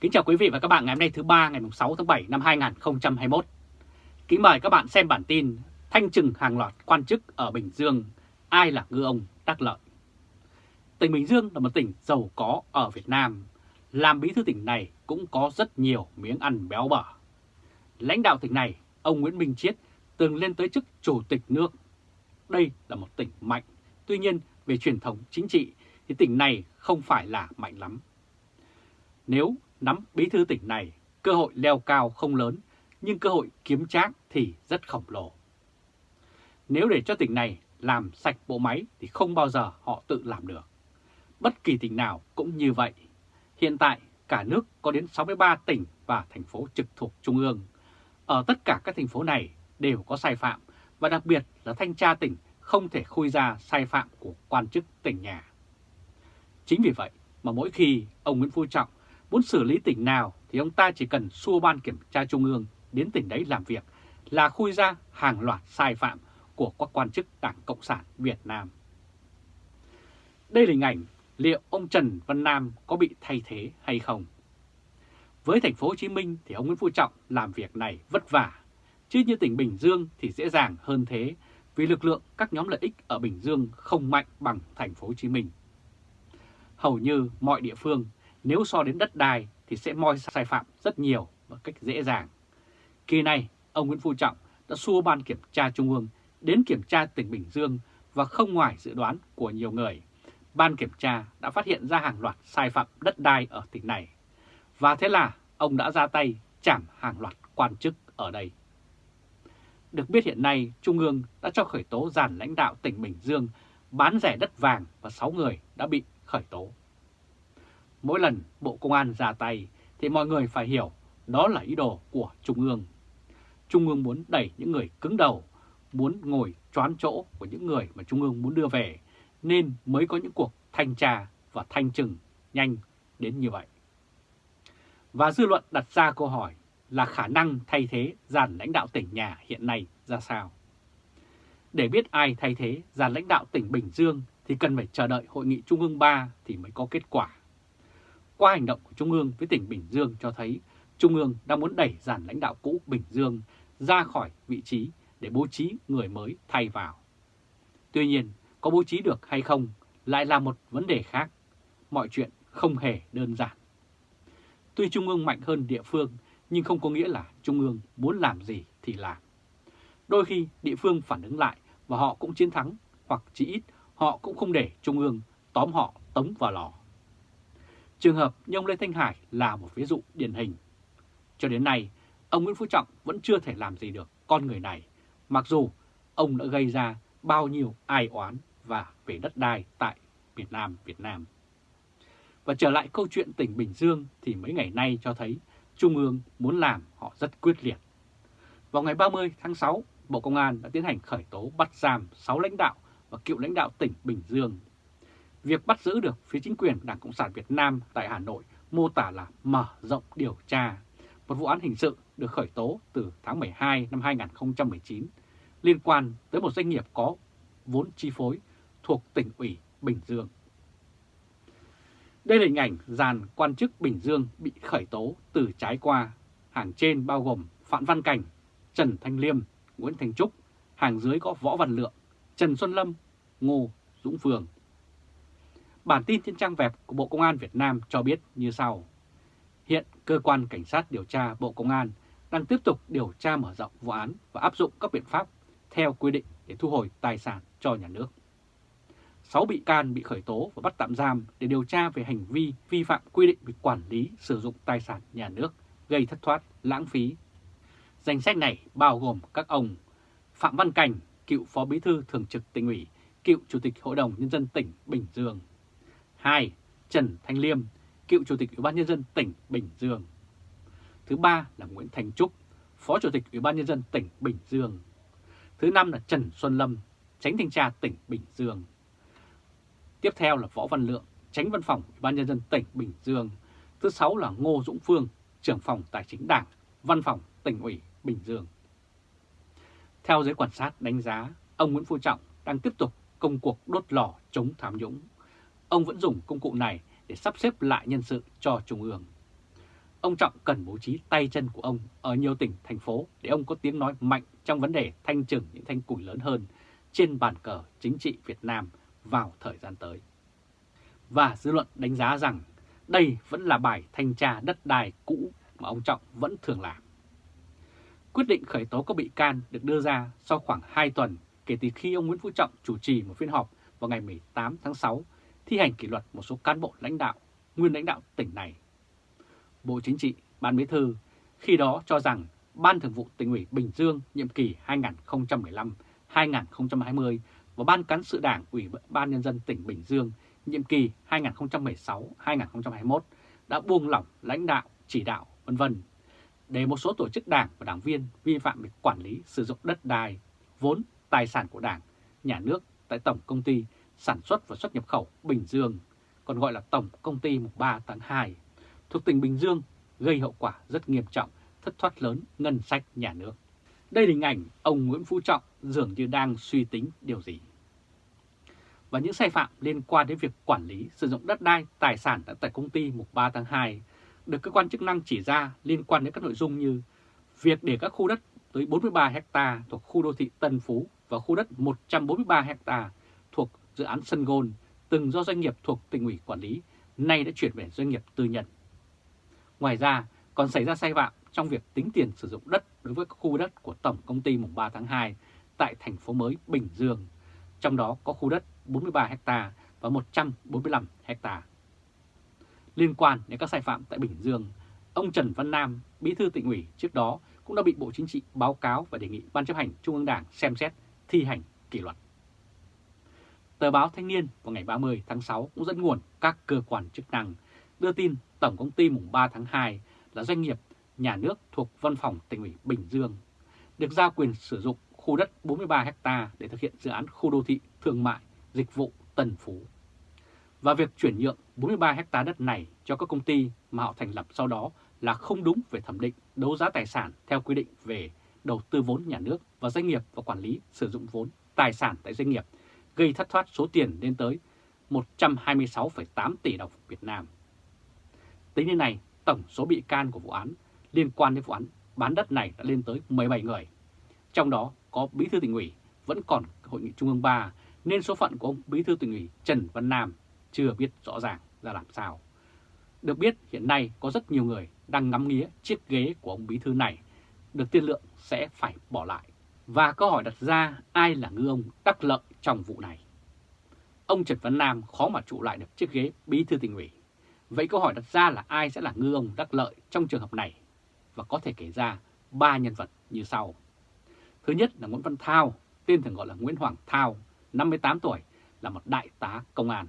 Kính chào quý vị và các bạn ngày hôm nay thứ ba ngày 6 tháng 7 năm 2021. Kính mời các bạn xem bản tin Thanh trừng hàng loạt quan chức ở Bình Dương, ai là ngư ông đắc lợi. Tỉnh Bình Dương là một tỉnh giàu có ở Việt Nam. Làm bí thư tỉnh này cũng có rất nhiều miếng ăn béo bở. Lãnh đạo tỉnh này, ông Nguyễn Minh Chiết từng lên tới chức chủ tịch nước. Đây là một tỉnh mạnh, tuy nhiên về truyền thống chính trị thì tỉnh này không phải là mạnh lắm. Nếu nắm bí thư tỉnh này, cơ hội leo cao không lớn, nhưng cơ hội kiếm trác thì rất khổng lồ. Nếu để cho tỉnh này làm sạch bộ máy thì không bao giờ họ tự làm được. Bất kỳ tỉnh nào cũng như vậy. Hiện tại cả nước có đến 63 tỉnh và thành phố trực thuộc Trung ương. Ở tất cả các thành phố này đều có sai phạm và đặc biệt là thanh tra tỉnh không thể khui ra sai phạm của quan chức tỉnh nhà. Chính vì vậy mà mỗi khi ông Nguyễn Phú Trọng muốn xử lý tỉnh nào thì ông ta chỉ cần xua ban kiểm tra trung ương đến tỉnh đấy làm việc là khui ra hàng loạt sai phạm của các quan chức Đảng Cộng sản Việt Nam. Đây là hình ảnh liệu ông Trần Văn Nam có bị thay thế hay không? Với thành phố Hồ Chí Minh thì ông Nguyễn Phú Trọng làm việc này vất vả, chứ như tỉnh Bình Dương thì dễ dàng hơn thế vì lực lượng các nhóm lợi ích ở Bình Dương không mạnh bằng thành phố Hồ Chí Minh. Hầu như mọi địa phương nếu so đến đất đai thì sẽ moi sai phạm rất nhiều một cách dễ dàng. Kỳ này, ông Nguyễn Phú Trọng đã xua ban kiểm tra Trung ương đến kiểm tra tỉnh Bình Dương và không ngoài dự đoán của nhiều người. Ban kiểm tra đã phát hiện ra hàng loạt sai phạm đất đai ở tỉnh này. Và thế là ông đã ra tay chảm hàng loạt quan chức ở đây. Được biết hiện nay Trung ương đã cho khởi tố giàn lãnh đạo tỉnh Bình Dương bán rẻ đất vàng và 6 người đã bị khởi tố. Mỗi lần Bộ Công an ra tay thì mọi người phải hiểu đó là ý đồ của Trung ương. Trung ương muốn đẩy những người cứng đầu, muốn ngồi choán chỗ của những người mà Trung ương muốn đưa về, nên mới có những cuộc thanh tra và thanh trừng nhanh đến như vậy. Và dư luận đặt ra câu hỏi là khả năng thay thế dàn lãnh đạo tỉnh nhà hiện nay ra sao? Để biết ai thay thế dàn lãnh đạo tỉnh Bình Dương thì cần phải chờ đợi Hội nghị Trung ương 3 thì mới có kết quả. Qua hành động của Trung ương với tỉnh Bình Dương cho thấy Trung ương đang muốn đẩy dàn lãnh đạo cũ Bình Dương ra khỏi vị trí để bố trí người mới thay vào. Tuy nhiên, có bố trí được hay không lại là một vấn đề khác. Mọi chuyện không hề đơn giản. Tuy Trung ương mạnh hơn địa phương, nhưng không có nghĩa là Trung ương muốn làm gì thì làm. Đôi khi địa phương phản ứng lại và họ cũng chiến thắng, hoặc chỉ ít họ cũng không để Trung ương tóm họ tống vào lò. Trường hợp như ông Lê Thanh Hải là một ví dụ điển hình. Cho đến nay, ông Nguyễn Phú Trọng vẫn chưa thể làm gì được con người này, mặc dù ông đã gây ra bao nhiêu ai oán và về đất đai tại Việt Nam, Việt Nam. Và trở lại câu chuyện tỉnh Bình Dương thì mấy ngày nay cho thấy Trung ương muốn làm họ rất quyết liệt. Vào ngày 30 tháng 6, Bộ Công an đã tiến hành khởi tố bắt giam 6 lãnh đạo và cựu lãnh đạo tỉnh Bình Dương Việc bắt giữ được phía chính quyền Đảng Cộng sản Việt Nam tại Hà Nội mô tả là mở rộng điều tra. Một vụ án hình sự được khởi tố từ tháng 12 năm 2019 liên quan tới một doanh nghiệp có vốn chi phối thuộc tỉnh ủy Bình Dương. Đây là hình ảnh dàn quan chức Bình Dương bị khởi tố từ trái qua. Hàng trên bao gồm Phạm Văn Cảnh, Trần Thanh Liêm, Nguyễn Thành Trúc, hàng dưới có Võ Văn Lượng, Trần Xuân Lâm, Ngô Dũng phường Bản tin trên trang web của Bộ Công an Việt Nam cho biết như sau. Hiện Cơ quan Cảnh sát điều tra Bộ Công an đang tiếp tục điều tra mở rộng vụ án và áp dụng các biện pháp theo quy định để thu hồi tài sản cho nhà nước. 6 bị can bị khởi tố và bắt tạm giam để điều tra về hành vi vi phạm quy định về quản lý sử dụng tài sản nhà nước gây thất thoát, lãng phí. Danh sách này bao gồm các ông Phạm Văn Cảnh, cựu Phó Bí thư Thường trực tỉnh ủy, cựu Chủ tịch Hội đồng Nhân dân tỉnh Bình Dương, 2. Trần Thanh Liêm, cựu Chủ tịch Ủy ban Nhân dân tỉnh Bình Dương. Thứ ba là Nguyễn Thành Trúc, Phó Chủ tịch Ủy ban Nhân dân tỉnh Bình Dương. Thứ năm là Trần Xuân Lâm, Tránh Thanh tra tỉnh Bình Dương. Tiếp theo là Võ Văn Lượng, Tránh Văn phòng Ủy ban Nhân dân tỉnh Bình Dương. Thứ sáu là Ngô Dũng Phương, trưởng phòng Tài chính Đảng, Văn phòng tỉnh ủy Bình Dương. Theo giới quan sát đánh giá, ông Nguyễn Phú Trọng đang tiếp tục công cuộc đốt lò chống tham nhũng ông vẫn dùng công cụ này để sắp xếp lại nhân sự cho Trung ương. ông Trọng cần bố trí tay chân của ông ở nhiều tỉnh, thành phố để ông có tiếng nói mạnh trong vấn đề thanh trừng những thanh củi lớn hơn trên bàn cờ chính trị Việt Nam vào thời gian tới. Và dư luận đánh giá rằng đây vẫn là bài thanh tra đất đai cũ mà ông Trọng vẫn thường làm. Quyết định khởi tố các bị can được đưa ra sau khoảng 2 tuần kể từ khi ông Nguyễn Phú Trọng chủ trì một phiên họp vào ngày 18 tháng 6 thi hành kỷ luật một số cán bộ lãnh đạo, nguyên lãnh đạo tỉnh này. Bộ Chính trị, Ban Bí thư khi đó cho rằng Ban Thường vụ tỉnh ủy Bình Dương nhiệm kỳ 2015-2020 và Ban Cán sự Đảng Ủy ban Nhân dân tỉnh Bình Dương nhiệm kỳ 2016-2021 đã buông lỏng lãnh đạo, chỉ đạo, vân vân để một số tổ chức đảng và đảng viên vi phạm việc quản lý sử dụng đất đai, vốn, tài sản của đảng, nhà nước tại Tổng Công ty Sản xuất và xuất nhập khẩu Bình Dương, còn gọi là Tổng Công ty mùng 3 tháng 2, thuộc tỉnh Bình Dương gây hậu quả rất nghiêm trọng, thất thoát lớn ngân sách nhà nước. Đây là hình ảnh ông Nguyễn Phú Trọng dường như đang suy tính điều gì. Và những sai phạm liên quan đến việc quản lý sử dụng đất đai, tài sản tại công ty mùng 3 tháng 2 được cơ quan chức năng chỉ ra liên quan đến các nội dung như việc để các khu đất tới 43 hecta thuộc khu đô thị Tân Phú và khu đất 143 hecta dự án sân gôn từng do doanh nghiệp thuộc tỉnh ủy quản lý, nay đã chuyển về doanh nghiệp tư nhân. Ngoài ra, còn xảy ra sai phạm trong việc tính tiền sử dụng đất đối với các khu đất của Tổng Công ty mùng 3 tháng 2 tại thành phố mới Bình Dương, trong đó có khu đất 43 ha và 145 ha. Liên quan đến các sai phạm tại Bình Dương, ông Trần Văn Nam, bí thư tỉnh ủy trước đó cũng đã bị Bộ Chính trị báo cáo và đề nghị Ban chấp hành Trung ương Đảng xem xét thi hành kỷ luật. Tờ báo Thanh niên vào ngày 30 tháng 6 cũng dẫn nguồn các cơ quan chức năng đưa tin Tổng công ty mùng 3 tháng 2 là doanh nghiệp nhà nước thuộc Văn phòng tỉnh ủy Bình Dương, được giao quyền sử dụng khu đất 43 ha để thực hiện dự án khu đô thị thương mại, dịch vụ Tân Phú. Và việc chuyển nhượng 43 ha đất này cho các công ty mà họ thành lập sau đó là không đúng về thẩm định đấu giá tài sản theo quy định về đầu tư vốn nhà nước và doanh nghiệp và quản lý sử dụng vốn tài sản tại doanh nghiệp, gây thất thoát số tiền lên tới 126,8 tỷ đồng Việt Nam. Tính đến nay, tổng số bị can của vụ án liên quan đến vụ án bán đất này đã lên tới 17 người. Trong đó có Bí thư tỉnh ủy vẫn còn Hội nghị Trung ương 3 nên số phận của ông Bí thư tỉnh ủy Trần Văn Nam chưa biết rõ ràng ra làm sao. Được biết hiện nay có rất nhiều người đang ngắm nghía chiếc ghế của ông bí thư này được tiên lượng sẽ phải bỏ lại. Và câu hỏi đặt ra ai là ngư ông đắc lợi trong vụ này? Ông Trần Văn Nam khó mà trụ lại được chiếc ghế bí thư tỉnh ủy. Vậy câu hỏi đặt ra là ai sẽ là ngư ông đắc lợi trong trường hợp này? Và có thể kể ra ba nhân vật như sau. Thứ nhất là Nguyễn Văn Thao, tên thường gọi là Nguyễn Hoàng Thao, 58 tuổi, là một đại tá công an.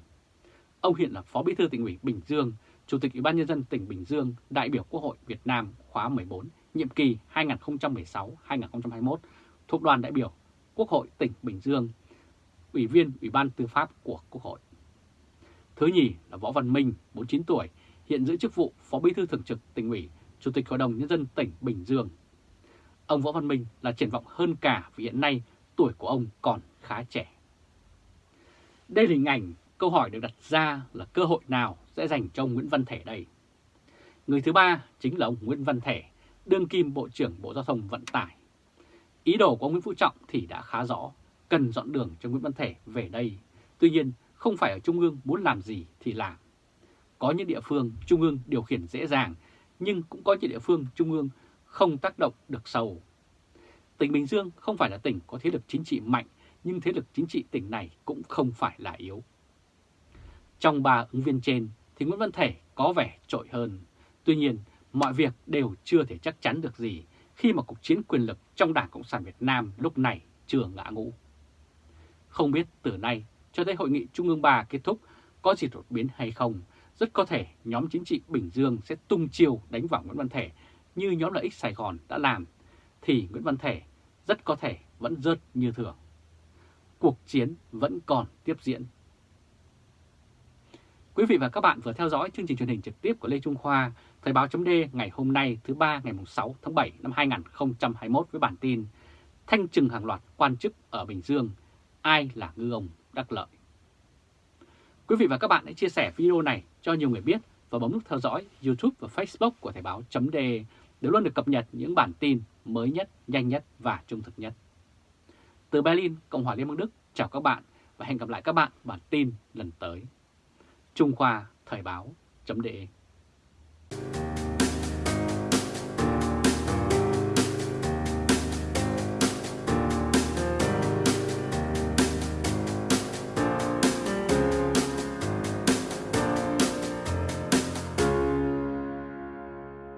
Ông hiện là Phó Bí thư tỉnh ủy Bình Dương, Chủ tịch Ủy ban Nhân dân tỉnh Bình Dương, đại biểu Quốc hội Việt Nam khóa 14, nhiệm kỳ 2016-2021, thuộc đoàn đại biểu Quốc hội tỉnh Bình Dương, Ủy viên Ủy ban Tư pháp của Quốc hội. Thứ nhì là Võ Văn Minh, 49 tuổi, hiện giữ chức vụ Phó Bí thư Thường trực tỉnh ủy, Chủ tịch Hội đồng Nhân dân tỉnh Bình Dương. Ông Võ Văn Minh là triển vọng hơn cả vì hiện nay tuổi của ông còn khá trẻ. Đây là hình ảnh Câu hỏi được đặt ra là cơ hội nào sẽ dành cho ông Nguyễn Văn Thể đây? Người thứ ba chính là ông Nguyễn Văn Thể, đương kim Bộ trưởng Bộ Giao thông Vận tải. Ý đồ của ông Nguyễn Phú Trọng thì đã khá rõ, cần dọn đường cho Nguyễn Văn Thể về đây. Tuy nhiên, không phải ở Trung ương muốn làm gì thì làm. Có những địa phương Trung ương điều khiển dễ dàng, nhưng cũng có những địa phương Trung ương không tác động được sâu. Tỉnh Bình Dương không phải là tỉnh có thế lực chính trị mạnh, nhưng thế lực chính trị tỉnh này cũng không phải là yếu. Trong ba ứng viên trên thì Nguyễn Văn Thể có vẻ trội hơn. Tuy nhiên, mọi việc đều chưa thể chắc chắn được gì khi mà cuộc chiến quyền lực trong Đảng Cộng sản Việt Nam lúc này chưa ngã ngũ. Không biết từ nay cho tới hội nghị Trung ương 3 kết thúc có gì đột biến hay không, rất có thể nhóm chính trị Bình Dương sẽ tung chiêu đánh vào Nguyễn Văn Thể như nhóm lợi ích Sài Gòn đã làm, thì Nguyễn Văn Thể rất có thể vẫn rớt như thường. Cuộc chiến vẫn còn tiếp diễn Quý vị và các bạn vừa theo dõi chương trình truyền hình trực tiếp của Lê Trung Khoa, Thời báo chấm ngày hôm nay thứ ba ngày 6 tháng 7 năm 2021 với bản tin Thanh trừng hàng loạt quan chức ở Bình Dương, ai là ngư ông đắc lợi. Quý vị và các bạn hãy chia sẻ video này cho nhiều người biết và bấm nút theo dõi YouTube và Facebook của Thời báo chấm để luôn được cập nhật những bản tin mới nhất, nhanh nhất và trung thực nhất. Từ Berlin, Cộng hòa Liên bang Đức, chào các bạn và hẹn gặp lại các bạn bản tin lần tới. Trung Khoa Thời báo .de